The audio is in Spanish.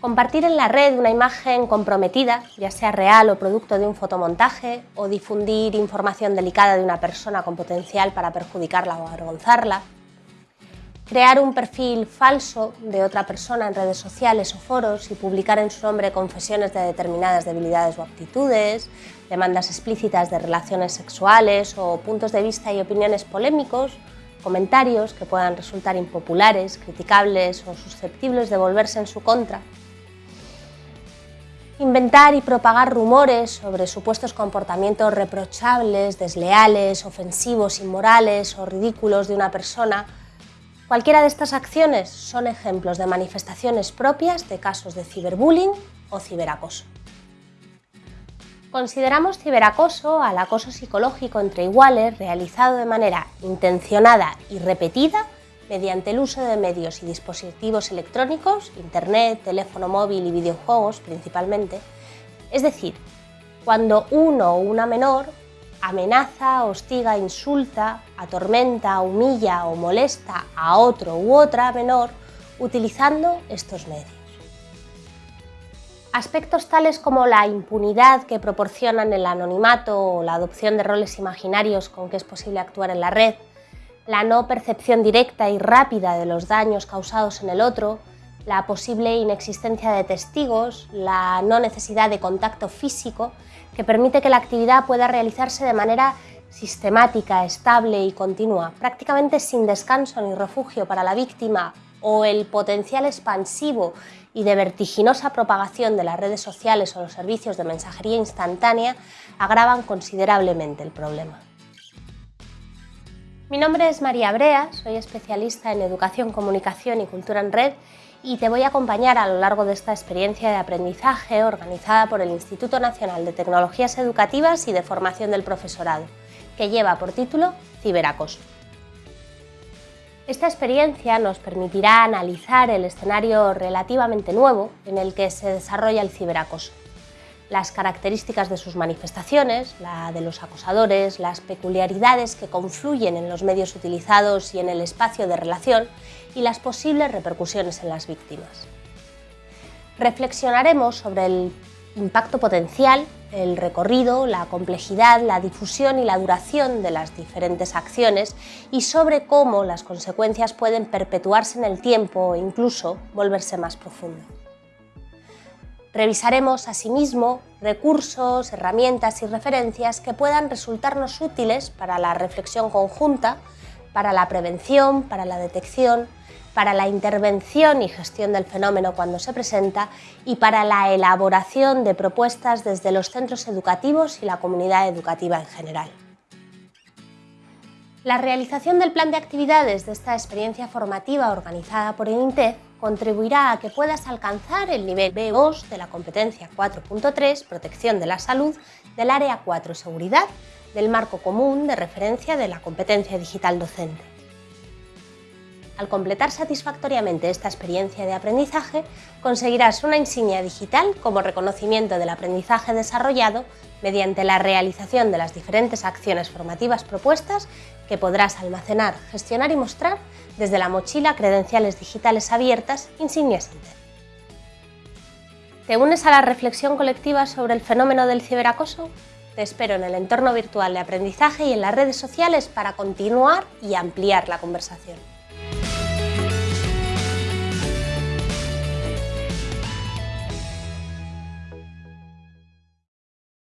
Compartir en la red una imagen comprometida, ya sea real o producto de un fotomontaje, o difundir información delicada de una persona con potencial para perjudicarla o avergonzarla. Crear un perfil falso de otra persona en redes sociales o foros y publicar en su nombre confesiones de determinadas debilidades o aptitudes, demandas explícitas de relaciones sexuales o puntos de vista y opiniones polémicos, comentarios que puedan resultar impopulares, criticables o susceptibles de volverse en su contra inventar y propagar rumores sobre supuestos comportamientos reprochables, desleales, ofensivos, inmorales o ridículos de una persona, cualquiera de estas acciones son ejemplos de manifestaciones propias de casos de ciberbullying o ciberacoso. Consideramos ciberacoso al acoso psicológico entre iguales realizado de manera intencionada y repetida mediante el uso de medios y dispositivos electrónicos, internet, teléfono móvil y videojuegos principalmente, es decir, cuando uno o una menor amenaza, hostiga, insulta, atormenta, humilla o molesta a otro u otra menor utilizando estos medios. Aspectos tales como la impunidad que proporcionan el anonimato o la adopción de roles imaginarios con que es posible actuar en la red, la no percepción directa y rápida de los daños causados en el otro, la posible inexistencia de testigos, la no necesidad de contacto físico, que permite que la actividad pueda realizarse de manera sistemática, estable y continua, prácticamente sin descanso ni refugio para la víctima, o el potencial expansivo y de vertiginosa propagación de las redes sociales o los servicios de mensajería instantánea agravan considerablemente el problema. Mi nombre es María Brea, soy especialista en Educación, Comunicación y Cultura en Red y te voy a acompañar a lo largo de esta experiencia de aprendizaje organizada por el Instituto Nacional de Tecnologías Educativas y de Formación del Profesorado, que lleva por título Ciberacoso. Esta experiencia nos permitirá analizar el escenario relativamente nuevo en el que se desarrolla el ciberacoso las características de sus manifestaciones, la de los acosadores, las peculiaridades que confluyen en los medios utilizados y en el espacio de relación y las posibles repercusiones en las víctimas. Reflexionaremos sobre el impacto potencial, el recorrido, la complejidad, la difusión y la duración de las diferentes acciones y sobre cómo las consecuencias pueden perpetuarse en el tiempo e incluso volverse más profundas. Revisaremos asimismo recursos, herramientas y referencias que puedan resultarnos útiles para la reflexión conjunta, para la prevención, para la detección, para la intervención y gestión del fenómeno cuando se presenta y para la elaboración de propuestas desde los centros educativos y la comunidad educativa en general. La realización del plan de actividades de esta experiencia formativa organizada por el INTEF contribuirá a que puedas alcanzar el nivel B2 de la competencia 4.3, protección de la salud, del área 4, seguridad, del marco común de referencia de la competencia digital docente. Al completar satisfactoriamente esta experiencia de aprendizaje, conseguirás una insignia digital como reconocimiento del aprendizaje desarrollado mediante la realización de las diferentes acciones formativas propuestas que podrás almacenar, gestionar y mostrar desde la mochila Credenciales Digitales Abiertas Insignias Inter. ¿Te unes a la reflexión colectiva sobre el fenómeno del ciberacoso? Te espero en el entorno virtual de aprendizaje y en las redes sociales para continuar y ampliar la conversación.